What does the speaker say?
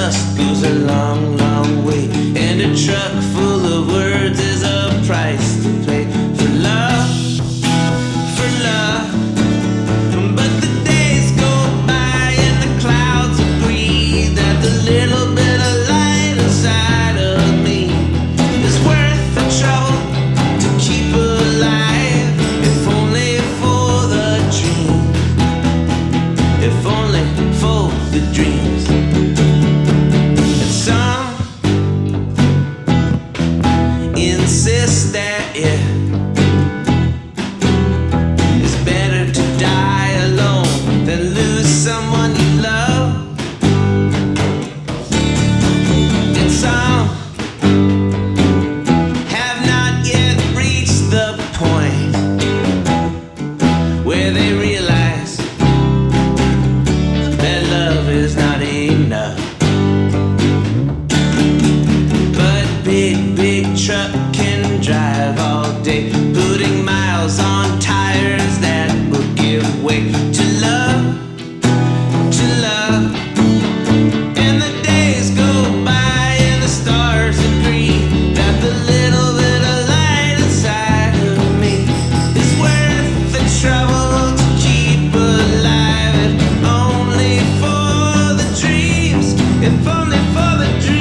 just goes along It's better to die alone than lose someone you love. Some have not yet reached the point where they realize that love is not enough. Big, big truck for the dream.